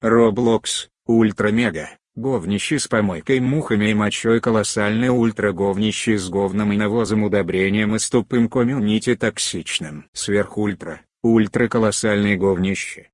Роблокс, ультра-мега, говнище с помойкой мухами и мочой колоссальное ультра-говнище с говном и навозом удобрением и с тупым комьюнити токсичным. Сверхультра, ультра-колоссальное говнище,